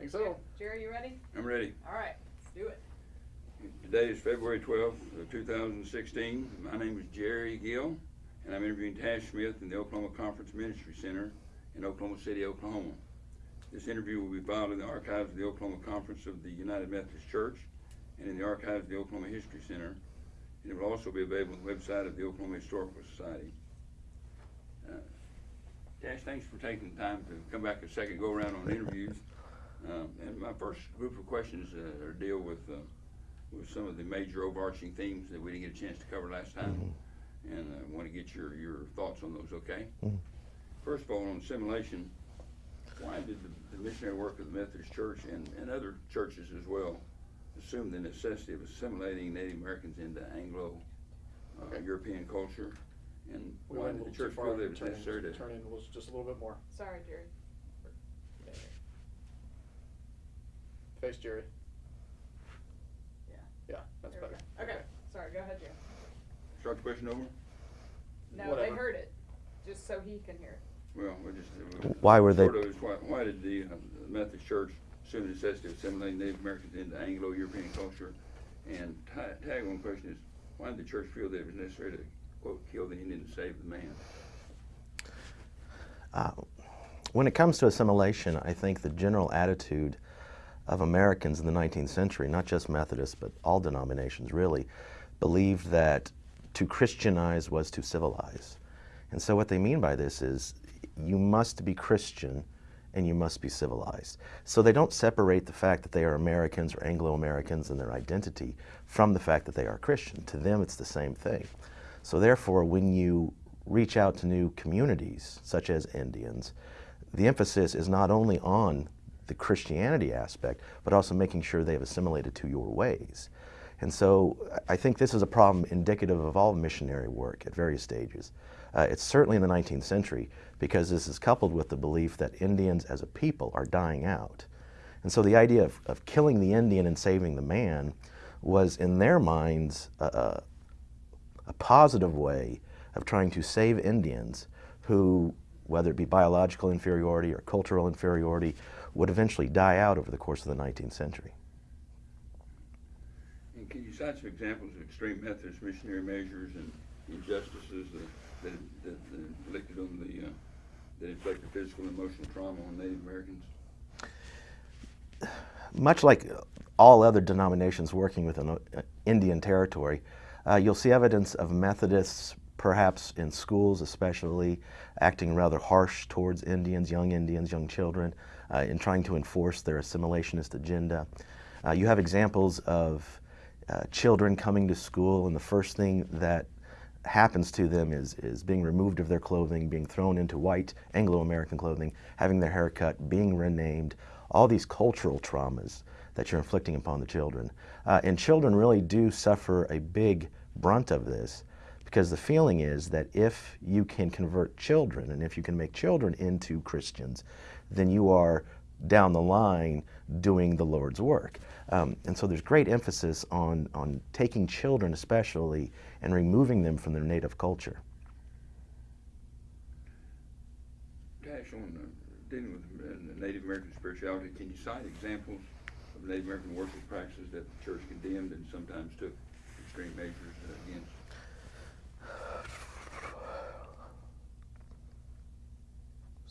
Think so. Jerry, you ready? I'm ready. All right, let's do it. Today is February twelfth, two thousand sixteen. My name is Jerry Gill, and I'm interviewing Tash Smith in the Oklahoma Conference Ministry Center in Oklahoma City, Oklahoma. This interview will be filed in the archives of the Oklahoma Conference of the United Methodist Church and in the archives of the Oklahoma History Center. And it will also be available on the website of the Oklahoma Historical Society. Uh, Tash, thanks for taking the time to come back a second go around on interviews. Um, and my first group of questions uh, are deal with uh, with some of the major overarching themes that we didn't get a chance to cover last time, and I want to get your your thoughts on those. Okay. Mhm. First of all, on assimilation, why did the, the missionary work of the Methodist Church and, and other churches as well assume the necessity of assimilating Native Americans into Anglo uh, Okay. European culture? And We why did the church feel that it was Turn in- necessary to Turn in was just a little bit more. Sorry, Jerry. Face Jerry. Yeah. Yeah, that's There we better. go. Okay, sorry, go ahead, Jerry. start the question over? No, they Whatever. heard it, just so he can hear it. Well, we just. uh, Why were they- Sort of is why, why did the, uh, Methodist Church assume the necessity of assimilating Native Americans into Anglo-European culture? And ta- tag on question is, why did the church feel that it was necessary to, quote, kill the Indian to save the man? Uh, when it comes to assimilation, I think the general attitude of Americans in the 19th century, not just Methodists, but all denominations really, believed that to Christianize was to civilize. And so what they mean by this is you must be Christian and you must be civilized. So they don't separate the fact that they are Americans or Anglo-Americans and their identity from the fact that they are Christian. To them, it's the same thing. So therefore, when you reach out to new communities, such as Indians, the emphasis is not only on the Christianity aspect, but also making sure they've assimilated to your ways. And so I think this is a problem indicative of all missionary work at various stages. Uh, it's certainly in the 19th century because this is coupled with the belief that Indians as a people are dying out. And so the idea of, of killing the Indian and saving the man was in their minds a, a, a positive way of trying to save Indians who, whether it be biological inferiority or cultural inferiority, would eventually die out over the course of the 19th century. And can you cite some examples of extreme Methodist missionary measures and injustices that, that, that, that inflicted on the, uh, that inflicted physical and emotional trauma on Native Americans? much like all other denominations working within uh, Indian territory, uh, you'll see evidence of Methodists, perhaps in schools especially, acting rather harsh towards Indians, young Indians, young children, uh, in trying to enforce their assimilationist agenda. Uh, you have examples of uh, children coming to school and the first thing that happens to them is, is being removed of their clothing, being thrown into white Anglo-American clothing, having their hair cut, being renamed, all these cultural traumas that you're inflicting upon the children. Uh, and children really do suffer a big brunt of this because the feeling is that if you can convert children and if you can make children into Christians, then you are down the line doing the Lord's work. Um, and so there's great emphasis on, on taking children especially and removing them from their native culture. Tash on uh, dealing with uh, Native American spirituality, can you cite examples of Native American worship practices that the church condemned and sometimes took extreme measures uh, against?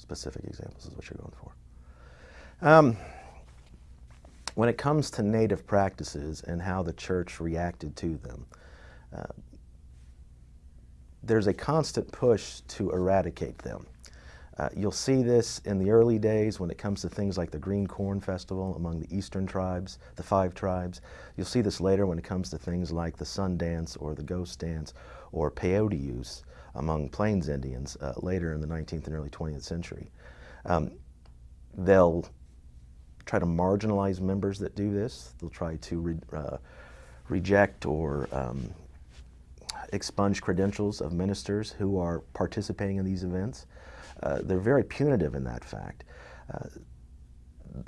Specific examples is what you're going for. Um, when it comes to native practices and how the church reacted to them, uh, there's a constant push to eradicate them. Uh, you'll see this in the early days when it comes to things like the Green Corn Festival among the eastern tribes, the five tribes. You'll see this later when it comes to things like the Sun Dance or the Ghost Dance or peyote use among Plains Indians uh, later in the 19th and early 20th century. Um, they'll try to marginalize members that do this. They'll try to re uh, reject or um, expunge credentials of ministers who are participating in these events. Uh, they're very punitive in that fact. Uh,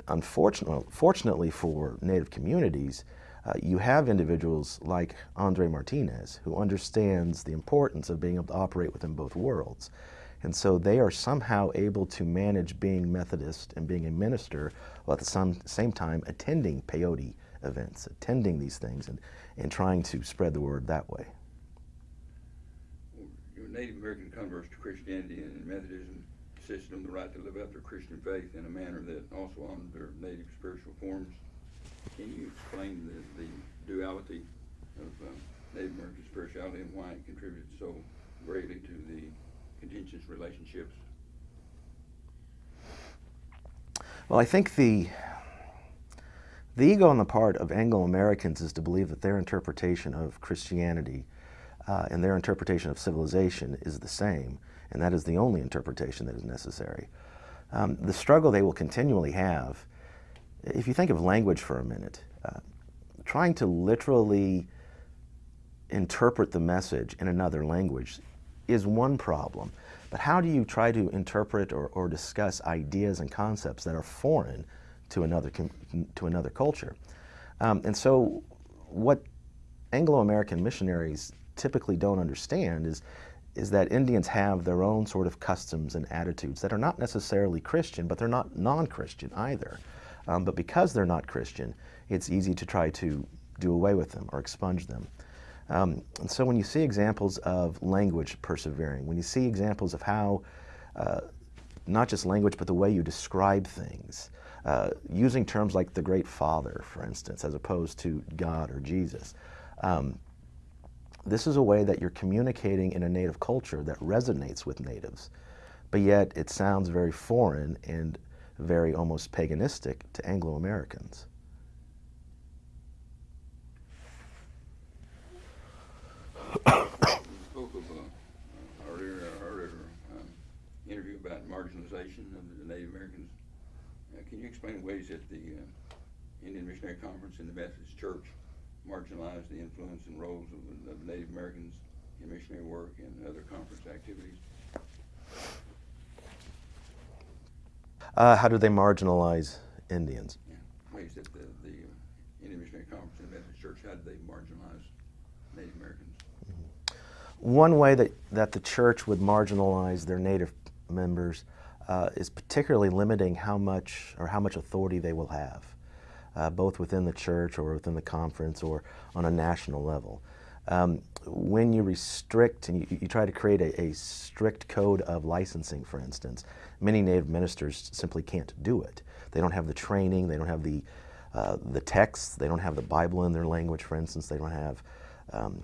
unfortunately, fortunately for Native communities, uh, you have individuals like Andre Martinez who understands the importance of being able to operate within both worlds. And so they are somehow able to manage being Methodist and being a minister while at the same time attending peyote events, attending these things and, and trying to spread the word that way. Native American converts to Christianity and Methodism insisted on the right to live out their Christian faith in a manner that also honored their native spiritual forms. Can you explain the, the duality of uh, Native American spirituality and why it contributed so greatly to the contentious relationships? Well, I think the the ego on the part of Anglo Americans is to believe that their interpretation of Christianity uh, and their interpretation of civilization is the same, and that is the only interpretation that is necessary. Um, the struggle they will continually have, if you think of language for a minute, uh, trying to literally interpret the message in another language is one problem. But how do you try to interpret or, or discuss ideas and concepts that are foreign to another, to another culture? Um, and so, what Anglo American missionaries typically don't understand is, is that Indians have their own sort of customs and attitudes that are not necessarily Christian, but they're not non Christian either. Um, but because they're not Christian, it's easy to try to do away with them or expunge them. Um, and so when you see examples of language persevering, when you see examples of how uh, not just language, but the way you describe things, uh, using terms like the Great Father, for instance, as opposed to God or Jesus, um, this is a way that you're communicating in a native culture that resonates with natives, but yet it sounds very foreign and very almost paganistic to Anglo Americans. Spoke of uh, earlier, earlier um, interview about marginalization of the Native Americans. Uh, can you explain ways that the uh, Indian Missionary Conference and the Methodist Church marginalized the influence and roles of, of Native Americans in missionary work and other conference activities? Uh, how do they marginalize Indians? Yeah, ways that the, the Indian Missionary Conference and the Methodist Church, how did they marginalize Native Americans? One way that, that the church would marginalize their native members uh, is particularly limiting how much or how much authority they will have, uh, both within the church or within the conference or on a national level. Um, when you restrict and you, you try to create a, a strict code of licensing, for instance, many native ministers simply can't do it. They don't have the training, they don't have the, uh, the texts, they don't have the Bible in their language, for instance, they don't have um,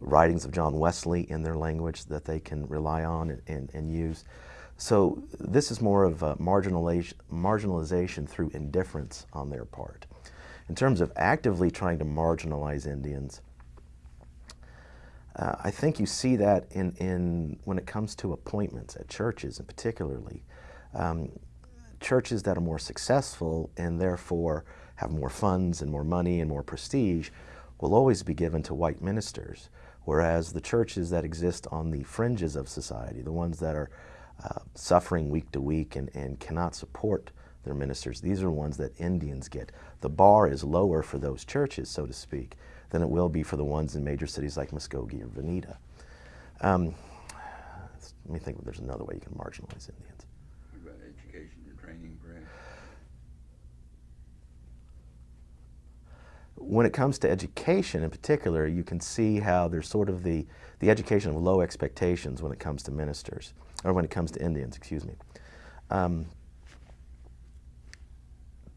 writings of John Wesley in their language that they can rely on and, and, and use. So this is more of a marginalization, marginalization through indifference on their part. In terms of actively trying to marginalize Indians, uh, I think you see that in, in when it comes to appointments at churches, and particularly um, churches that are more successful and therefore have more funds and more money and more prestige will always be given to white ministers, whereas the churches that exist on the fringes of society, the ones that are uh, suffering week to week and, and cannot support their ministers, these are ones that Indians get. The bar is lower for those churches, so to speak, than it will be for the ones in major cities like Muskogee or Vinita. Um, let me think if there's another way you can marginalize Indians. What about education and training, when it comes to education in particular, you can see how there's sort of the, the education of low expectations when it comes to ministers, or when it comes to Indians, excuse me. Um,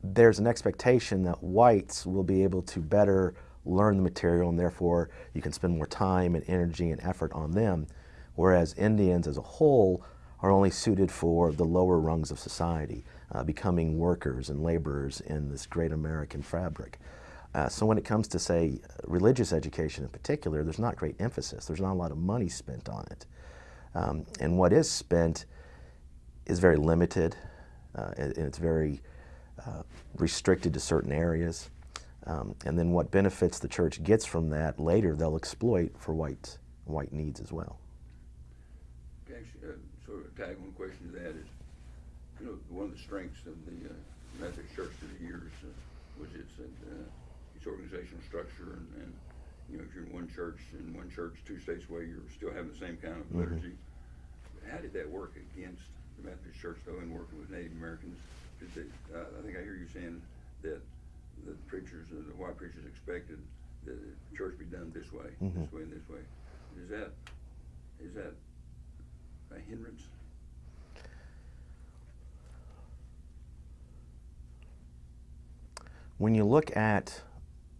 there's an expectation that whites will be able to better learn the material and therefore you can spend more time and energy and effort on them, whereas Indians as a whole are only suited for the lower rungs of society, uh, becoming workers and laborers in this great American fabric. Uh, so when it comes to, say, religious education in particular, there's not great emphasis. There's not a lot of money spent on it. Um, and what is spent is very limited, uh, and and it's very uh, restricted to certain areas. Um, and then what benefits the church gets from that later, they'll exploit for white, white needs as well. Actually, uh, sort of a tag on question to that is, you know, one of the strengths of the uh, Methodist Church through the years uh, was its, uh, its organizational structure and, and, you know, if you're in one church, in one church, two states away, you're still having the same kind of Mhm. liturgy. how did that work against the Methodist Church though in working with Native Americans? They, uh, I think I hear you saying that the preachers, uh, the white preachers expected that the church be done this way, Mhm. this way and this way. Is that, is that a hindrance? When you look at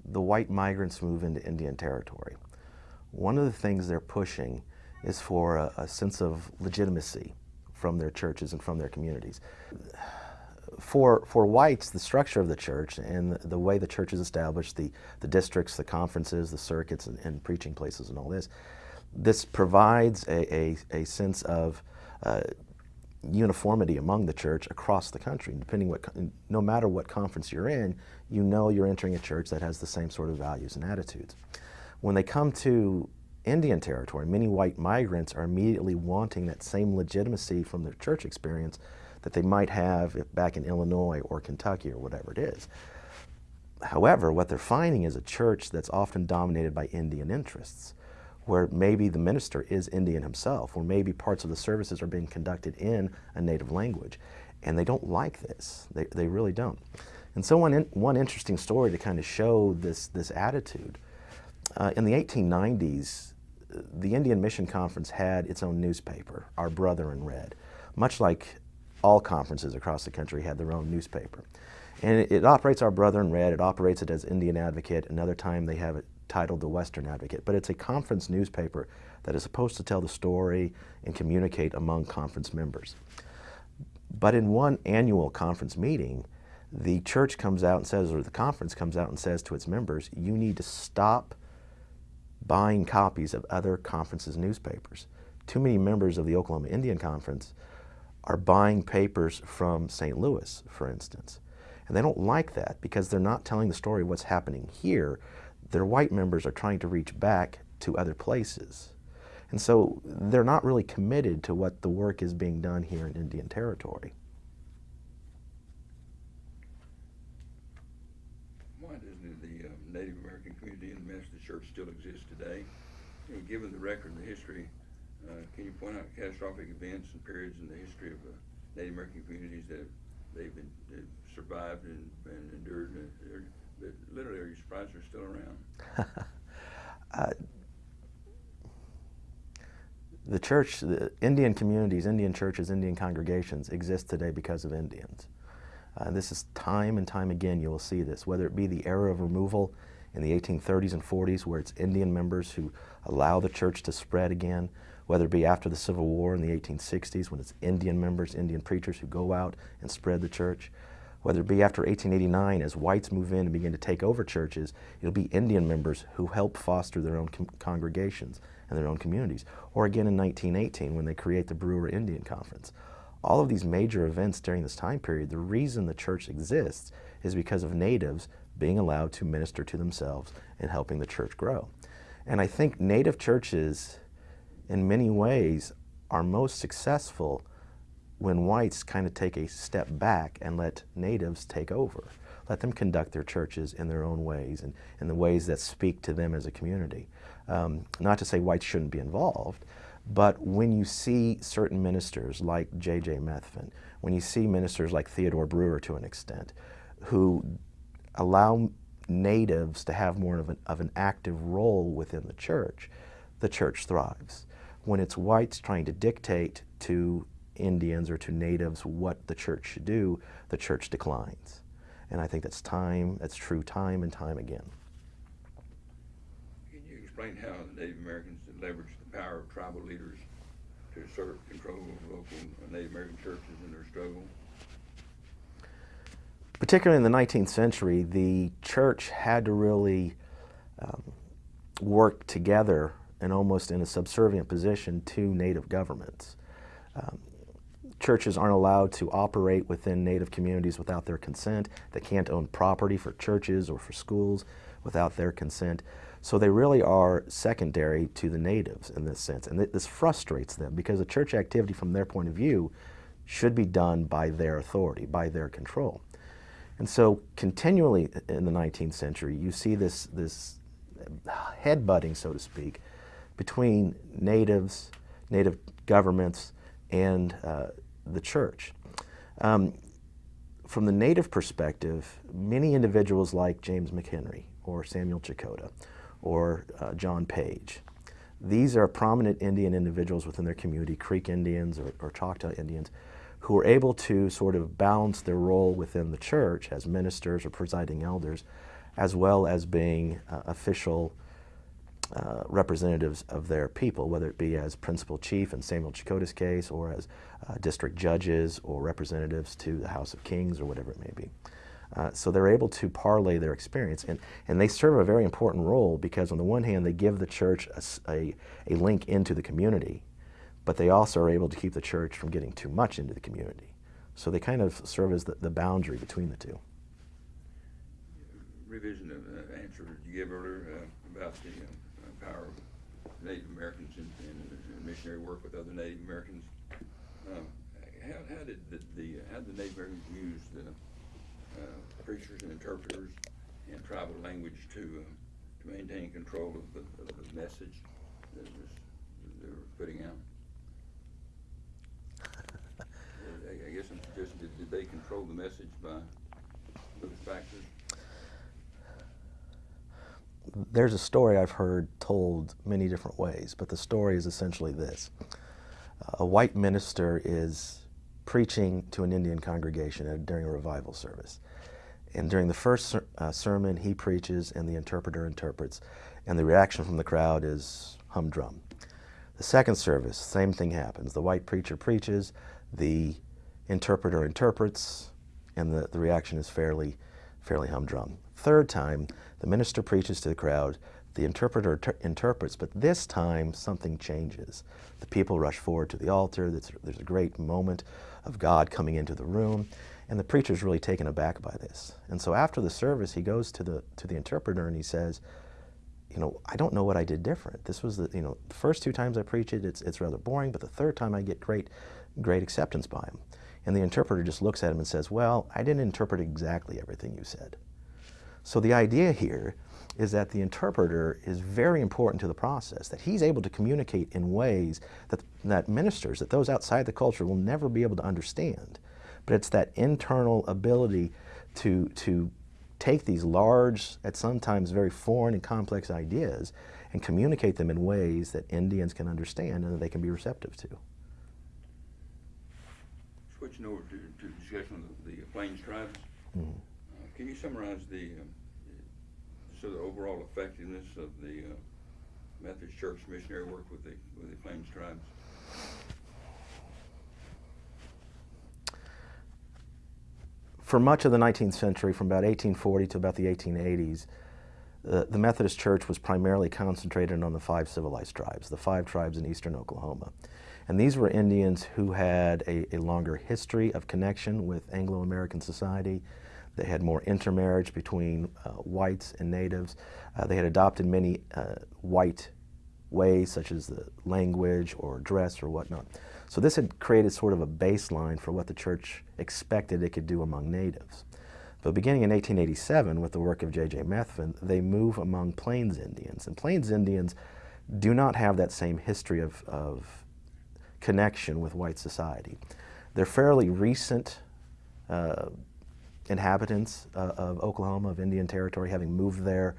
the white migrants move into Indian Territory, one of the things they're pushing is for a, a sense of legitimacy from their churches and from their communities. For, for whites, the structure of the church and the, the way the church is established, the, the districts, the conferences, the circuits, and, and preaching places and all this, this provides a, a, a sense of uh, uniformity among the church across the country. Depending what, no matter what conference you're in, you know you're entering a church that has the same sort of values and attitudes. When they come to Indian territory, many white migrants are immediately wanting that same legitimacy from their church experience that they might have back in Illinois or Kentucky or whatever it is. However, what they're finding is a church that's often dominated by Indian interests, where maybe the minister is Indian himself, or maybe parts of the services are being conducted in a native language. And they don't like this. They, they really don't. And so, one, in, one interesting story to kind of show this, this attitude uh, in the 1890s, uh, the Indian Mission Conference had its own newspaper, Our Brother in Red, much like all conferences across the country had their own newspaper. And it, it operates Our Brother in Red, it operates it as Indian Advocate, another time they have it titled the Western Advocate, but it's a conference newspaper that is supposed to tell the story and communicate among conference members. But in one annual conference meeting, the church comes out and says, or the conference comes out and says to its members, you need to stop buying copies of other conferences' newspapers. Too many members of the Oklahoma Indian Conference are buying papers from St. Louis, for instance. And they don't like that because they're not telling the story of what's happening here. Their white members are trying to reach back to other places. And so they're not really committed to what the work is being done here in Indian Territory. Why doesn't the uh, Native American community in the Methodist Church still exist today? Given the record and the history, can you point out catastrophic events and periods in the history of uh, Native American communities that they've been they've survived and, and endured? And, literally, are you surprised they're still around? Uh, the church, the Indian communities, Indian churches, Indian congregations exist today because of Indians. Uh, this is time and time again you will see this, whether it be the era of removal in the 1830s and 40s where it's Indian members who allow the church to spread again, whether it be after the Civil War in the 1860s when it's Indian members, Indian preachers who go out and spread the church, whether it be after 1889 as whites move in and begin to take over churches, it'll be Indian members who help foster their own congregations and their own communities. Or again in 1918 when they create the Brewer Indian Conference. All of these major events during this time period, the reason the church exists is because of natives being allowed to minister to themselves and helping the church grow. And I think native churches, in many ways, are most successful when whites kind of take a step back and let natives take over. Let them conduct their churches in their own ways and in the ways that speak to them as a community. Um, not to say whites shouldn't be involved, but when you see certain ministers like J.J. Methvin, when you see ministers like Theodore Brewer to an extent, who allow natives to have more of an, of an active role within the church, the church thrives. When it's whites trying to dictate to Indians or to natives what the church should do, the church declines. And I think that's time, that's true time and time again. Can you explain how the Native Americans leveraged the power of tribal leaders to assert control of local Native American churches in their struggle? Particularly in the 19th century, the church had to really um, work together and almost in a subservient position to native governments. Um, churches aren't allowed to operate within native communities without their consent. They can't own property for churches or for schools without their consent. So they really are secondary to the natives in this sense. And th- this frustrates them because the church activity, from their point of view, should be done by their authority, by their control. And so, continually in the 19th century, you see this, this headbutting, so to speak, between natives, native governments, and uh, the church. Um, from the native perspective, many individuals like James McHenry or Samuel Checote or uh, John Page, these are prominent Indian individuals within their community, Creek Indians or, or Choctaw Indians, who are able to sort of balance their role within the church as ministers or presiding elders, as well as being uh, official uh, representatives of their people, whether it be as principal chief in Samuel Checote's case or as uh, district judges or representatives to the House of Kings or whatever it may be. Uh, so they're able to parlay their experience and, and they serve a very important role because on the one hand they give the church a a link into the community, but they also are able to keep the church from getting too much into the community. So they kind of serve as the, the boundary between the two. Revision of the answer you gave earlier uh, about the uh, power of Native Americans in, in missionary work with other Native Americans. Um, how, how did the, the how did the Native Americans use the uh, preachers and interpreters and tribal language to uh, to maintain control of the, of the message that was they were putting out? I, I guess I'm suggesting did, did they control the message by those factors? There's a story I've heard told many different ways, but the story is essentially this. A white minister is preaching to an Indian congregation at, during a revival service. And during the first ser- uh, sermon, he preaches and the interpreter interprets, and the reaction from the crowd is humdrum. The second service, same thing happens. The white preacher preaches, the interpreter interprets, and the, the reaction is fairly, fairly humdrum. Third time, the minister preaches to the crowd, the interpreter ter- interprets, but this time something changes. The people rush forward to the altar, there's, there's a great moment of God coming into the room, and the preacher's really taken aback by this. And so after the service, he goes to the, to the interpreter and he says, you know, I don't know what I did different. This was the, you know, the first two times I preach it, it's, it's rather boring, but the third time I get great, great acceptance by him. And the interpreter just looks at him and says, well, I didn't interpret exactly everything you said. So the idea here is that the interpreter is very important to the process, that he's able to communicate in ways that, that ministers, that those outside the culture will never be able to understand. But it's that internal ability to, to take these large, at sometimes very foreign and complex ideas and communicate them in ways that Indians can understand and that they can be receptive to. Switching over to, to discussion of the, Plains tribes, Mhm. uh, can you summarize the, um, so the overall effectiveness of the uh, Methodist Church missionary work with the, with the Plains tribes? for much of the 19th century, from about 1840 to about the 1880s, uh, the Methodist Church was primarily concentrated on the five civilized tribes, the five tribes in eastern Oklahoma. And these were Indians who had a, a longer history of connection with Anglo American society. They had more intermarriage between uh, whites and natives. Uh, they had adopted many uh, white ways, such as the language or dress or whatnot. So this had created sort of a baseline for what the church expected it could do among natives. But beginning in 1887, with the work of J.J. Methvin, they move among Plains Indians. And Plains Indians do not have that same history of, of connection with white society. They're fairly recent uh, inhabitants uh, of Oklahoma, of Indian Territory, having moved there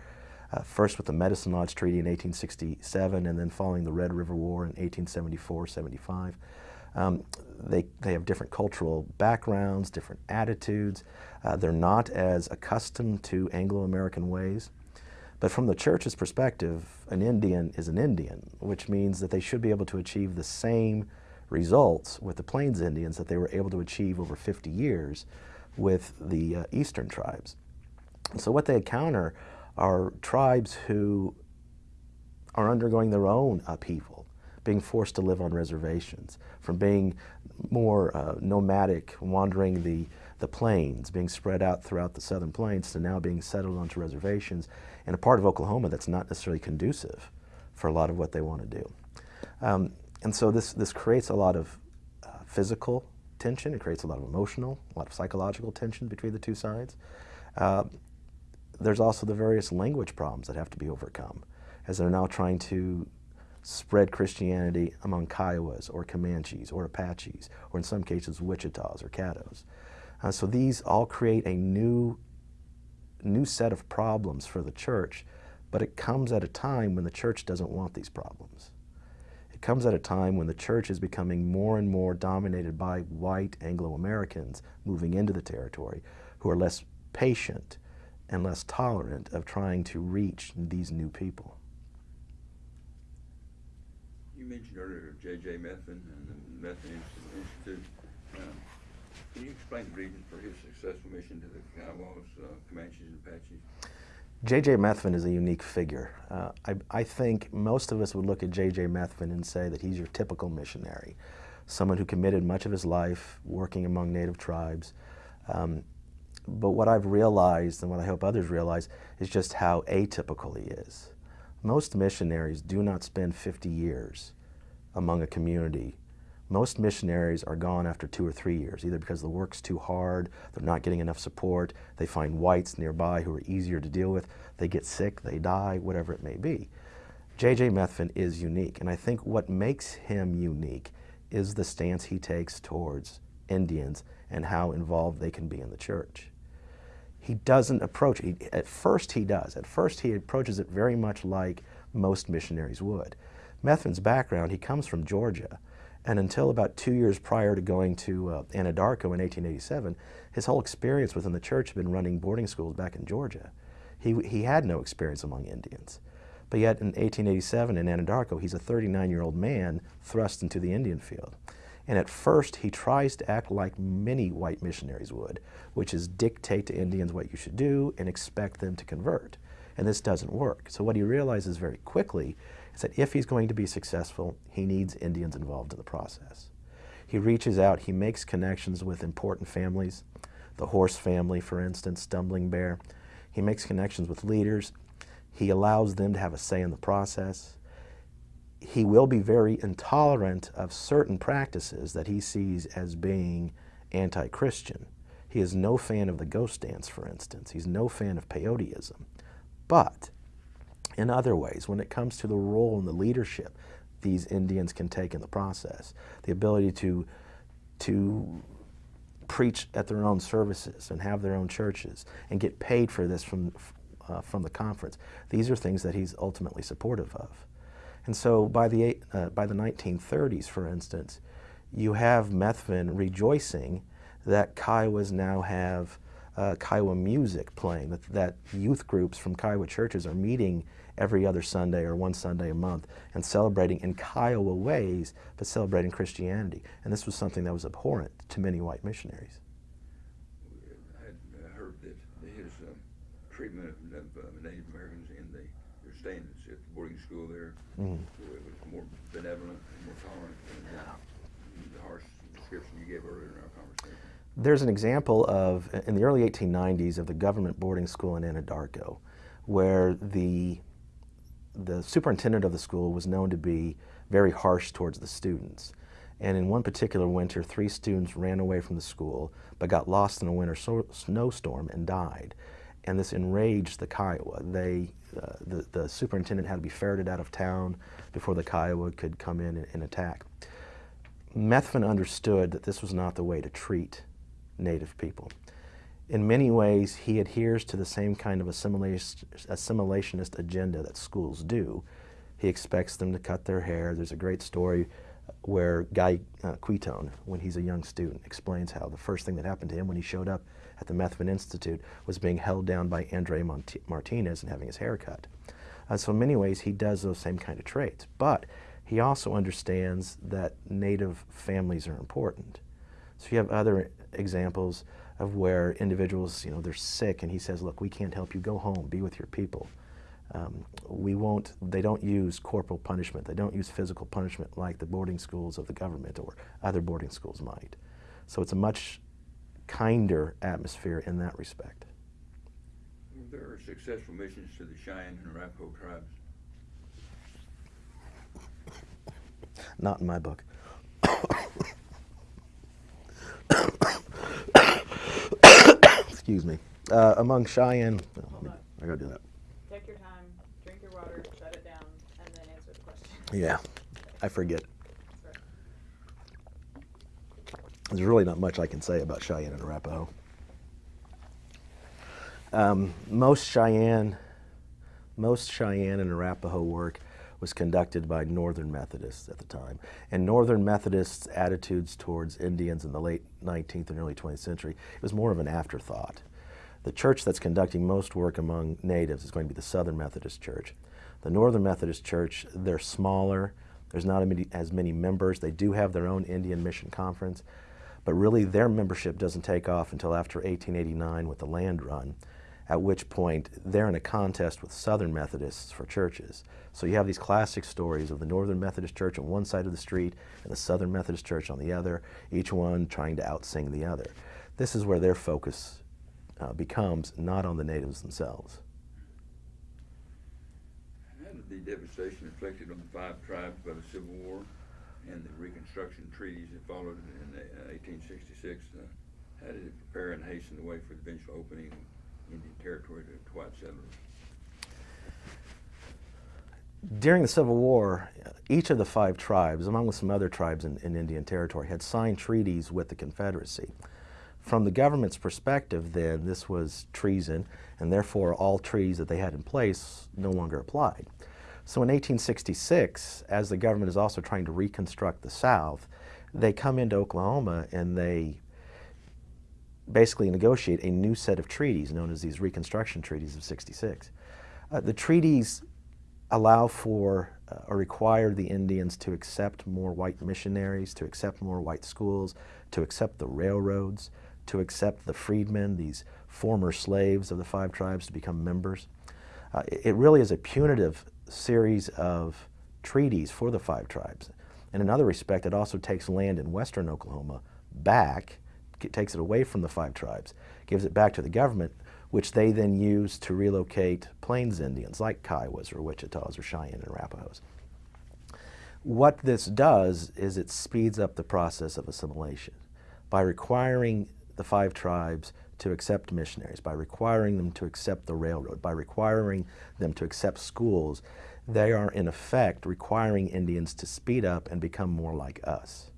uh, first with the Medicine Lodge Treaty in 1867 and then following the Red River War in 1874-75. Um, they, they have different cultural backgrounds, different attitudes. Uh, they're not as accustomed to Anglo-American ways. But from the church's perspective, an Indian is an Indian, which means that they should be able to achieve the same results with the Plains Indians that they were able to achieve over 50 years with the uh, Eastern tribes. So what they encounter are tribes who are undergoing their own upheaval, being forced to live on reservations, from being more uh, nomadic, wandering the, the plains, being spread out throughout the southern plains, to now being settled onto reservations in a part of Oklahoma that's not necessarily conducive for a lot of what they want to do. Um, and so this, this creates a lot of uh, physical tension, it creates a lot of emotional, a lot of psychological tension between the two sides. Uh, there's also the various language problems that have to be overcome as they're now trying to spread Christianity among Kiowas or Comanches or Apaches, or in some cases Wichitas or Caddos. Uh, so these all create a new, new set of problems for the church, but it comes at a time when the church doesn't want these problems. Comes at a time when the church is becoming more and more dominated by white Anglo-Americans moving into the territory who are less patient and less tolerant of trying to reach these new people. You mentioned earlier J.J. Methvin and the Methvin Institute. Um, Can you explain the reason for his successful mission to the Kiowas, uh, Comanches, and Apaches? J.J. Methvin is a unique figure. Uh, I, I think most of us would look at J.J. Methvin and say that he's your typical missionary, someone who committed much of his life working among native tribes. Um, but what I've realized, and what I hope others realize, is just how atypical he is. Most missionaries do not spend 50 years among a community. Most missionaries are gone after two or three years, either because the work's too hard, they're not getting enough support, they find whites nearby who are easier to deal with, they get sick, they die, whatever it may be. J.J. Methvin is unique, and I think what makes him unique is the stance he takes towards Indians and how involved they can be in the church he doesn't approach it. At first he does. At first he approaches it very much like most missionaries would. Methvin's background, he comes from Georgia. And until about two years prior to going to uh, Anadarko in 1887, his whole experience within the church had been running boarding schools back in Georgia. He, he had no experience among Indians. But yet in 1887 in Anadarko, he's a 39-year-old man thrust into the Indian field. And at first, he tries to act like many white missionaries would, which is dictate to Indians what you should do and expect them to convert. And this doesn't work. So what he realizes very quickly is that if he's going to be successful, he needs Indians involved in the process. He reaches out, he makes connections with important families, the horse family, for instance, Stumbling Bear. He makes connections with leaders. He allows them to have a say in the process he will be very intolerant of certain practices that he sees as being anti-Christian. He is no fan of the ghost dance, for instance. He's no fan of peyoteism. But in other ways, when it comes to the role and the leadership these Indians can take in the process, the ability to, to preach at their own services and have their own churches and get paid for this from, uh, from the conference, these are things that he's ultimately supportive of. And so by the, uh, by the 1930s, for instance, you have Methvin rejoicing that Kiowas now have uh, Kiowa music playing, that, that youth groups from Kiowa churches are meeting every other Sunday or one Sunday a month and celebrating in Kiowa ways, but celebrating Christianity. And this was something that was abhorrent to many white missionaries. I had uh, heard that his um, treatment of, of uh, Native Americans in the, their staying at the boarding school there, so it was more benevolent and more tolerant than the, the harsh description you gave earlier in our conversation. There's an example of, in the early 1890s, of the government boarding school in Anadarko, where the, the superintendent of the school was known to be very harsh towards the students. And in one particular winter, three students ran away from the school, but got lost in a winter so snowstorm and died. And this enraged the Kiowa. They, uh, the, the superintendent had to be ferreted out of town before the Kiowa could come in and, and attack. Methvin understood that this was not the way to treat Native people. In many ways, he adheres to the same kind of assimilationist agenda that schools do. He expects them to cut their hair. There's a great story where Guy uh, Quoetone, when he's a young student, explains how the first thing that happened to him when he showed up at the Methvin Institute was being held down by Andre Mont Martinez and having his hair cut. Uh, so in many ways, he does those same kind of traits. But he also understands that Native families are important. So you have other examples of where individuals, you know, they're sick and he says, look, we can't help you, go home, be with your people. Um, we won't, they don't use corporal punishment, they don't use physical punishment like the boarding schools of the government or other boarding schools might. So it's a much kinder atmosphere in that respect. Were there successful missions to the Cheyenne and Arapaho tribes? Not in my book. Excuse me. Uh, among Cheyenne, Hold on. I gotta do that. Take your time, drink your water, shut it down, and then answer the question. Yeah, I forget. There's really not much I can say about Cheyenne and Arapaho. Um, most Cheyenne, most Cheyenne and Arapaho work was conducted by Northern Methodists at the time, and Northern Methodists' attitudes towards Indians in the late 19th and early 20th century it was more of an afterthought. The church that's conducting most work among natives is going to be the Southern Methodist Church. The Northern Methodist Church, they're smaller. There's not as many members. They do have their own Indian Mission Conference, but really their membership doesn't take off until after 1889 with the land run, at which point they're in a contest with Southern Methodists for churches. So you have these classic stories of the Northern Methodist Church on one side of the street and the Southern Methodist Church on the other, each one trying to outsing the other. This is where their focus uh, becomes not on the natives themselves. How did the devastation inflicted on the five tribes by the Civil War and the Reconstruction treaties that followed in uh, 1866, uh, how did it prepare and hasten the way for the eventual opening Indian territory to, white settlers? During the Civil War, each of the five tribes, along with some other tribes in, in Indian Territory, had signed treaties with the Confederacy. From the government's perspective, then, this was treason, and therefore all treaties that they had in place no longer applied. So in 1866, as the government is also trying to reconstruct the South, they come into Oklahoma and they basically negotiate a new set of treaties known as these Reconstruction Treaties of 66. Uh, the treaties allow for uh, or require the Indians to accept more white missionaries, to accept more white schools, to accept the railroads, to accept the freedmen, these former slaves of the five tribes, to become members. Uh, it, it really is a punitive series of treaties for the five tribes. In another respect, it also takes land in western Oklahoma back, takes it away from the five tribes, gives it back to the government, which they then use to relocate Plains Indians like Kiowas or Wichitas or Cheyenne and Arapahoes. What this does is it speeds up the process of assimilation by requiring the five tribes to accept missionaries, by requiring them to accept the railroad, by requiring them to accept schools, they are in effect requiring Indians to speed up and become more like us.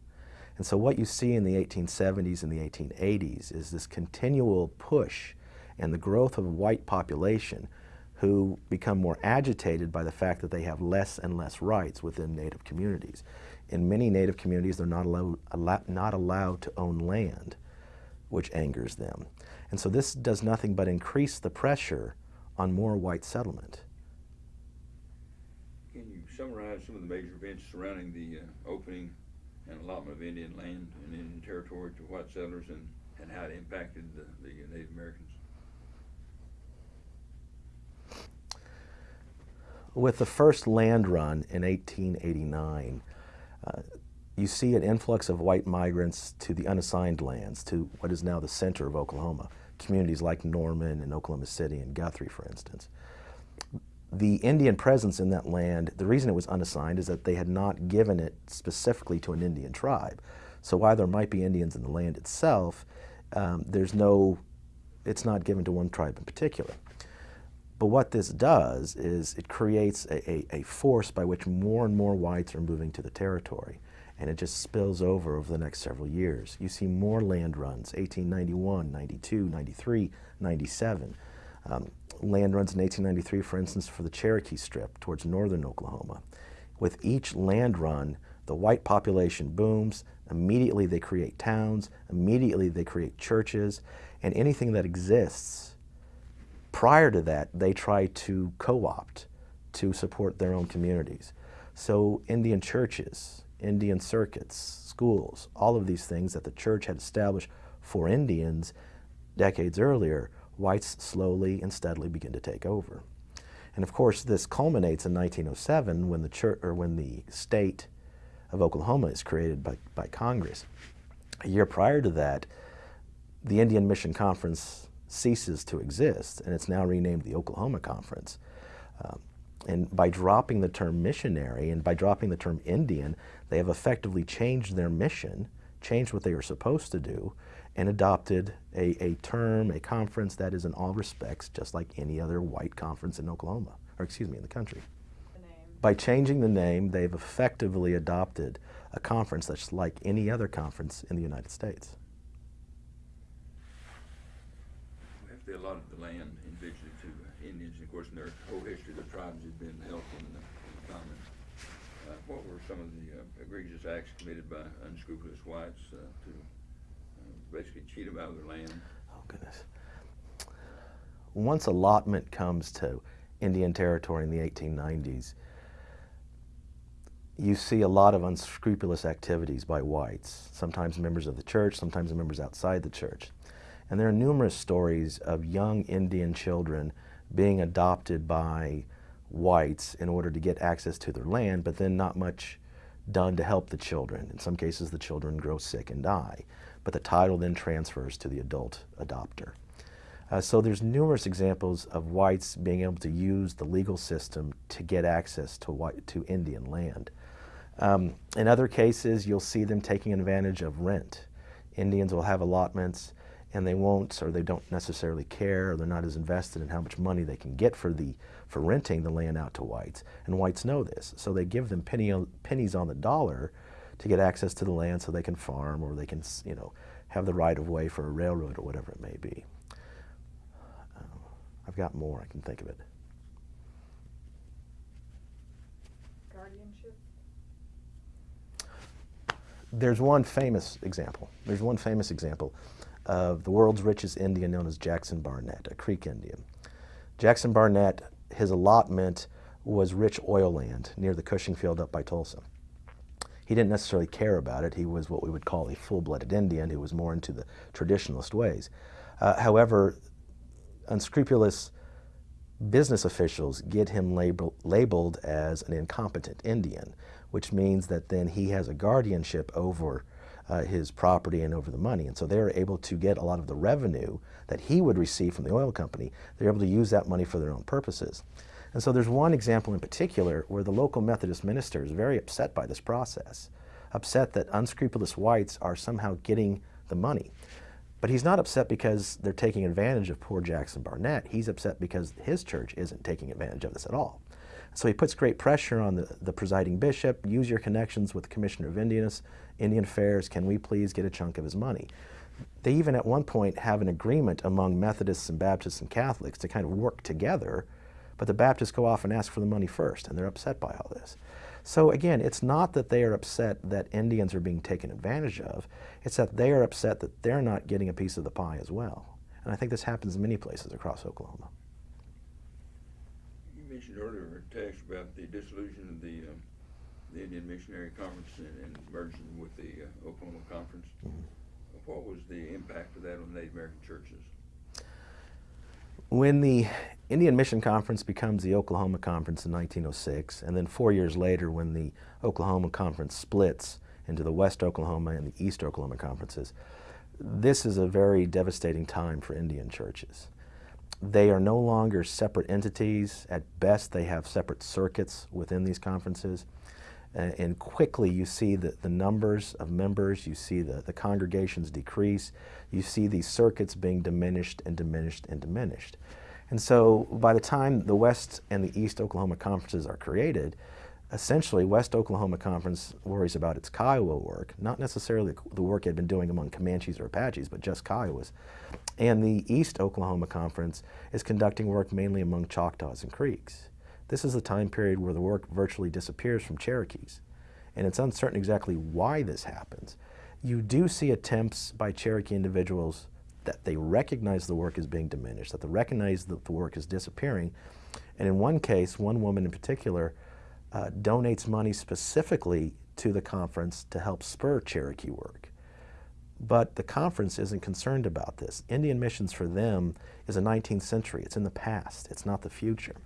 And so what you see in the 1870s and the 1880s is this continual push and the growth of a white population who become more agitated by the fact that they have less and less rights within Native communities. In many Native communities, they're not allowed, not allowed to own land, which angers them. And so this does nothing but increase the pressure on more white settlement. Can you summarize some of the major events surrounding the uh, opening and allotment of Indian land and Indian territory to white settlers and, and how it impacted the, the Native Americans? With the first land run in 1889, uh, you see an influx of white migrants to the unassigned lands, to what is now the center of Oklahoma, communities like Norman and Oklahoma City and Guthrie, for instance. The Indian presence in that land, the reason it was unassigned is that they had not given it specifically to an Indian tribe. So while there might be Indians in the land itself, um, there's no, it's not given to one tribe in particular. But what this does is it creates a, a, a, force by which more and more whites are moving to the territory. And it just spills over over the next several years. You see more land runs, 1891, 92, 93, 97. Um, land runs in 1893, for instance, for the Cherokee Strip towards northern Oklahoma. With each land run, the white population booms. Immediately they create towns. Immediately they create churches. And anything that exists prior to that, they try to co-opt to support their own communities. So Indian churches, Indian circuits, schools, all of these things that the church had established for Indians decades earlier, whites slowly and steadily begin to take over. And of course, this culminates in 1907 when the church or when the state of Oklahoma is created by, by Congress. A year prior to that, the Indian Mission Conference ceases to exist, and it's now renamed the Oklahoma Conference. Um, and by dropping the term missionary and by dropping the term Indian, they have effectively changed their mission, changed what they were supposed to do, and adopted a, a term, a conference that is in all respects just like any other white conference in Oklahoma, or excuse me, in the country. The. By changing the name, they've effectively adopted a conference that's like any other conference in the United States. We have to allot the land individually to uh, Indians, of course, in their whole history, the tribes have been held in the common. Uh, What were some of the uh, egregious acts committed by unscrupulous whites uh, basically cheat them out of their land? Oh, goodness. Once allotment comes to Indian Territory in the 1890s, you see a lot of unscrupulous activities by whites, sometimes members of the church, sometimes members outside the church. And there are numerous stories of young Indian children being adopted by whites in order to get access to their land, but then not much done to help the children. In some cases, the children grow sick and die, but the title then transfers to the adult adopter. Uh, so there's numerous examples of whites being able to use the legal system to get access to white, to Indian land. Um, in other cases, you'll see them taking advantage of rent. Indians will have allotments and they won't or they don't necessarily care or they're not as invested in how much money they can get for the for renting the land out to whites and whites know this so they give them penny, pennies on the dollar to get access to the land so they can farm or they can you know have the right of way for a railroad or whatever it may be uh, I've got more I can think of it Guardianship? there's one famous example there's one famous example of the world's richest Indian known as Jackson Barnett, a Creek Indian. Jackson Barnett, his allotment was rich oil land near the Cushing Field up by Tulsa. He didn't necessarily care about it. He was what we would call a full-blooded Indian who was more into the traditionalist ways. Uh, however, unscrupulous business officials get him label, labeled as an incompetent Indian, which means that then he has a guardianship over uh, his property and over the money. And so they're able to get a lot of the revenue that he would receive from the oil company. They're able to use that money for their own purposes. And so there's one example in particular where the local Methodist minister is very upset by this process, upset that unscrupulous whites are somehow getting the money. But he's not upset because they're taking advantage of poor Jackson Barnett. He's upset because his church isn't taking advantage of this at all. So he puts great pressure on the, the presiding bishop, use your connections with the Commissioner of Indians, Indian Affairs, can we please get a chunk of his money? They even at one point have an agreement among Methodists and Baptists and Catholics to kind of work together, but the Baptists go off and ask for the money first, and they're upset by all this. So again, it's not that they are upset that Indians are being taken advantage of, it's that they are upset that they're not getting a piece of the pie as well. And I think this happens in many places across Oklahoma. You mentioned earlier, a text about the dissolution of the, um, the Indian Missionary Conference and, and merging with the uh, Oklahoma Conference. What was the impact of that on Native American churches? When the Indian Mission Conference becomes the Oklahoma Conference in 1906, and then four years later when the Oklahoma Conference splits into the West Oklahoma and the East Oklahoma conferences, this is a very devastating time for Indian churches. They are no longer separate entities. At best, they have separate circuits within these conferences. Uh, and quickly you see the, the numbers of members, you see the, the congregations decrease, you see these circuits being diminished and diminished and diminished. And so by the time the West and the East Oklahoma conferences are created, essentially West Oklahoma Conference worries about its Kiowa work, not necessarily the work it had been doing among Comanches or Apaches, but just Kiowas. And the East Oklahoma Conference is conducting work mainly among Choctaws and Creeks. This is the time period where the work virtually disappears from Cherokees. And it's uncertain exactly why this happens. You do see attempts by Cherokee individuals that they recognize the work is being diminished, that they recognize that the work is disappearing. And in one case, one woman in particular uh, donates money specifically to the conference to help spur Cherokee work. But the conference isn't concerned about this. Indian missions for them is a 19th century. It's in the past. It's not the future.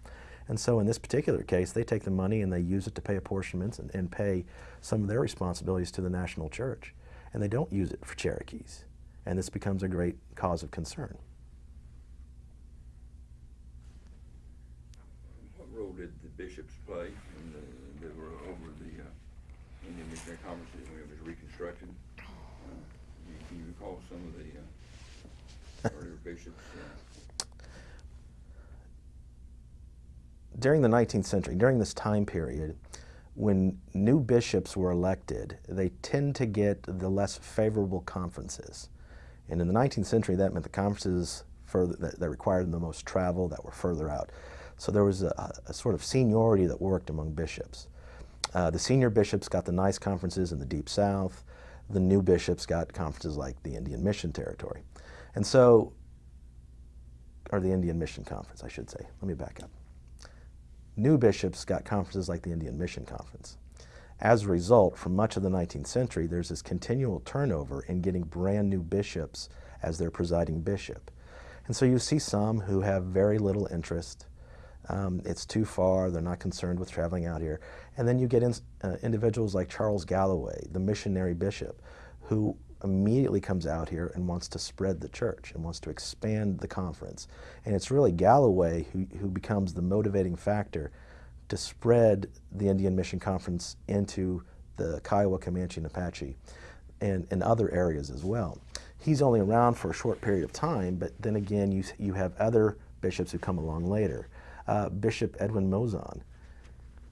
And so in this particular case, they take the money and they use it to pay apportionments and, and pay some of their responsibilities to the national church. And they don't use it for Cherokees. And this becomes a great cause of concern. What role did the bishops play in the, that were over the uh, Indian Missionary Conference when it was reconstructed? Uh, can you recall some of the uh, earlier bishops? Uh, during the 19th century, during this time period, when new bishops were elected, they tend to get the less favorable conferences. And in the 19th century, that meant the conferences further, that, that required the most travel, that were further out. So there was a, a sort of seniority that worked among bishops. Uh, the senior bishops got the nice conferences in the Deep South. The new bishops got conferences like the Indian Mission Territory. And so, or the Indian Mission Conference, I should say. Let me back up. New bishops got conferences like the Indian Mission Conference. As a result, for much of the 19th century, there's this continual turnover in getting brand new bishops as their presiding bishop. And so you see some who have very little interest. Um, it's too far, they're not concerned with traveling out here. And then you get in, uh, individuals like Charles Galloway, the missionary bishop, who immediately comes out here and wants to spread the church and wants to expand the conference. And it's really Galloway who, who becomes the motivating factor to spread the Indian Mission Conference into the Kiowa, Comanche, and Apache and, and other areas as well. He's only around for a short period of time, but then again, you, you have other bishops who come along later. Uh, bishop Edwin Mouzon.